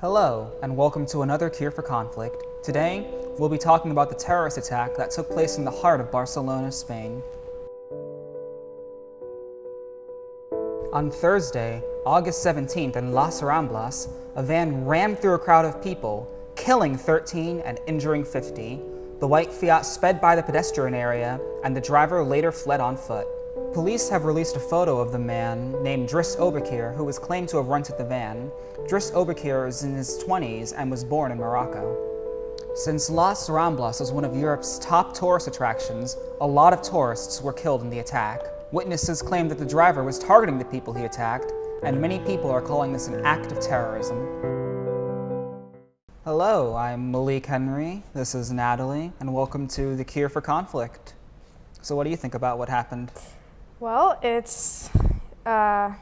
Hello, and welcome to another Cure for Conflict. Today, we'll be talking about the terrorist attack that took place in the heart of Barcelona, Spain. On Thursday, August 17th, in Las Ramblas, a van rammed through a crowd of people, killing 13 and injuring 50. The white Fiat sped by the pedestrian area, and the driver later fled on foot. Police have released a photo of the man named Driss Oukabir, who was claimed to have rented the van. Driss Oukabir is in his 20s and was born in Morocco. Since Las Ramblas is one of Europe's top tourist attractions, a lot of tourists were killed in the attack. Witnesses claim that the driver was targeting the people he attacked, and many people are calling this an act of terrorism. Hello, I'm Malik Henry, this is Natalie, and welcome to The Cure for Conflict. So what do you think about what happened? Well, it's, uh,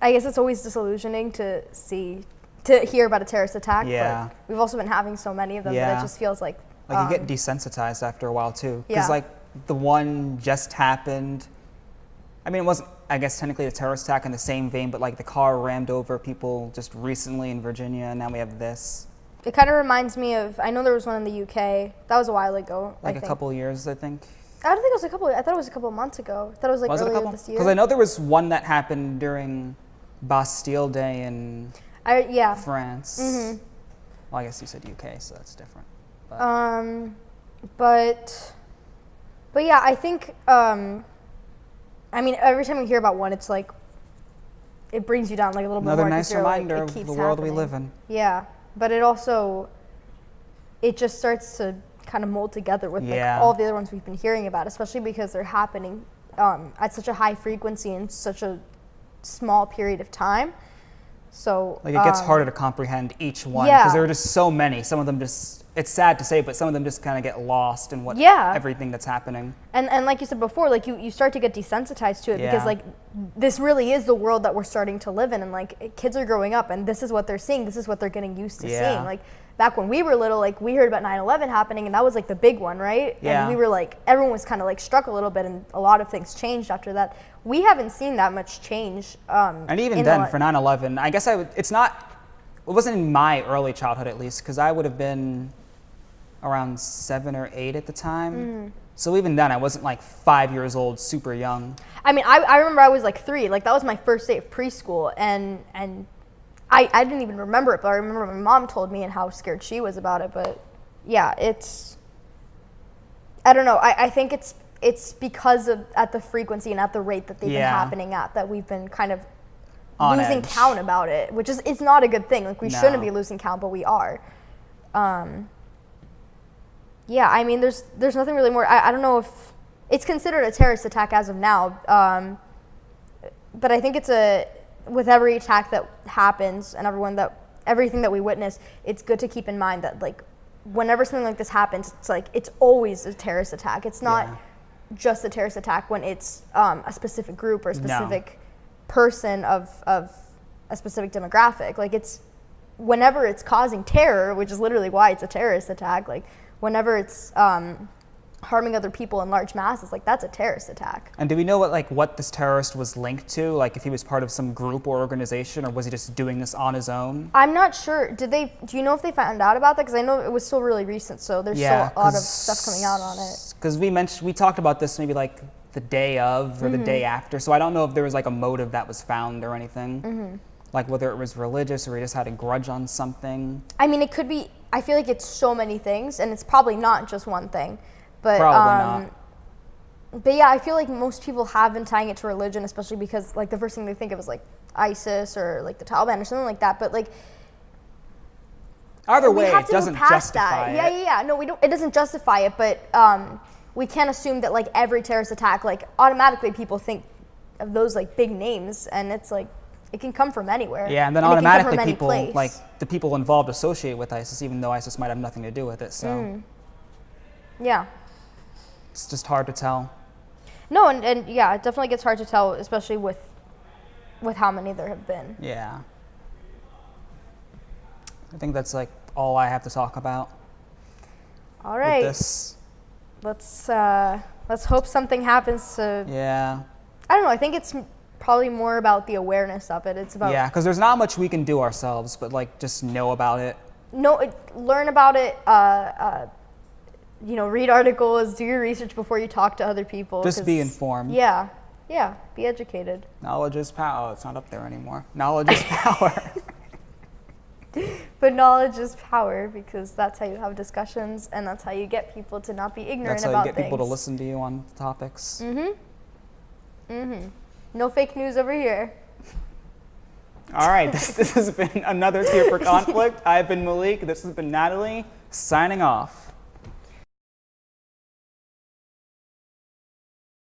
I guess it's always disillusioning to see, to hear about a terrorist attack. Yeah. But we've also been having so many of them that it just feels like. Like you get um, desensitized after a while too, because Yeah. like the one just happened. I mean, it wasn't, I guess, technically a terrorist attack in the same vein, but like the car rammed over people just recently in Virginia, and now we have this. It kind of reminds me of. I know there was one in the UK. That was a while ago. I Like a think. couple years, I think. I don't think it was a couple. I thought it was a couple of months ago. I thought it was like was it a earlier couple? this year. Because I know there was one that happened during Bastille Day in I yeah. France. Mhm. Well, I guess you said UK, so that's different. But Um, but, but yeah, I think. Um, I mean, every time you hear about one, it's like. It brings you down like a little another bit more. 'cause nice like, reminder it of the world we live in. Yeah, but it also it just starts to kind of mold together with Yeah. like all the other ones we've been hearing about, especially because they're happening um, at such a high frequency in such a small period of time. So Like it gets um, harder to comprehend each one because yeah. there are just so many. Some of them just it's sad to say, but some of them just kind of get lost in what Yeah. everything that's happening. And and like you said before, like you, you start to get desensitized to it Yeah. because like this really is the world that we're starting to live in and like kids are growing up and this is what they're seeing, this is what they're getting used to Yeah. seeing. Like back when we were little, like we heard about 9/11 happening and that was like the big one, right? Yeah. And we were like everyone was kind of like struck a little bit and a lot of things changed after that. We haven't seen that much change. Um, And even in the then, for 9/11, I guess I would. It's not. It wasn't in my early childhood, at least, because I would have been around seven or eight at the time. Mm-hmm. So even then, I wasn't like five years old, super young. I mean, I, I remember I was like three. Like that was my first day of preschool, and and I, I didn't even remember it, but I remember my mom told me and how scared she was about it. But yeah, it's I don't know. I, I think it's it's because of at the frequency and at the rate that they've Yeah. been happening at that we've been kind of On losing edge. count about it, which is it's not a good thing. Like we No. shouldn't be losing count, but we are. Um, yeah, I mean, there's there's nothing really more. I, I don't know if it's considered a terrorist attack as of now, um, but I think it's a with every attack that happens and everyone that everything that we witness, it's good to keep in mind that like whenever something like this happens, it's like it's always a terrorist attack. It's not Yeah. just a terrorist attack when it's um, a specific group or a No. specific person of of a specific demographic. Like it's whenever it's causing terror, which is literally why it's a terrorist attack. Like whenever it's um, harming other people in large masses, like that's a terrorist attack. And do we know what like what this terrorist was linked to? Like if he was part of some group or organization, or was he just doing this on his own? I'm not sure. Did they? Do you know if they found out about that? Because I know it was still really recent, so there's still a lot of stuff coming out on it. Because we mentioned we talked about this maybe like the day of or the day Mm-hmm. after. So I don't know if there was like a motive that was found or anything. Mm-hmm. Like whether it was religious or he just had a grudge on something. I mean, it could be. I feel like it's so many things, and it's probably not just one thing. But Probably um, But yeah, I feel like most people have been tying it to religion, especially because like the first thing they think of is like ISIS or like the Taliban or something like that. But like Either way, it doesn't justify that. it. Yeah, yeah, yeah. No, we don't. It doesn't justify it, but um, we can't assume that like every terrorist attack, like automatically people think of those like big names, and it's like it can come from anywhere. Yeah, and then it can come from automatically people place. like the people involved associate with ISIS, even though ISIS might have nothing to do with it. So Mm. yeah. it's just hard to tell. No, and, and yeah, it definitely gets hard to tell, especially with with how many there have been. Yeah. I think that's like all I have to talk about All right. with right, this. let's uh, let's hope something happens to. Yeah. I don't know. I think it's probably more about the awareness of it. It's about Yeah, because there's not much we can do ourselves, but like just know about it. no, it, learn about it. Uh, uh, you know, read articles, do your research before you talk to other people. Just be informed. Yeah, yeah, be educated. Knowledge is power. Oh, it's not up there anymore. Knowledge is power. But knowledge is power because that's how you have discussions and that's how you get people to not be ignorant That's how about you get things. people to listen to you on topics. Mm-hmm. No fake news over here. All right, this, this has been another Tier for Conflict. I've been Malik. This has been Natalie, signing off.